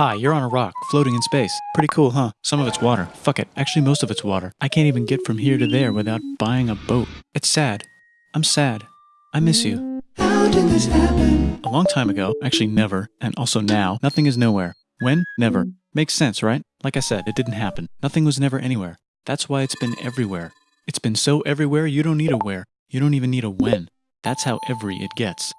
Hi, you're on a rock, floating in space. Pretty cool, huh? Some of it's water. Fuck it. Actually, most of it's water. I can't even get from here to there without buying a boat. It's sad. I'm sad. I miss you. How did this happen? A long time ago, actually never, and also now, nothing is nowhere. When? Never. Makes sense, right? Like I said, it didn't happen. Nothing was never anywhere. That's why it's been everywhere. It's been so everywhere you don't need a where. You don't even need a when. That's how every it gets.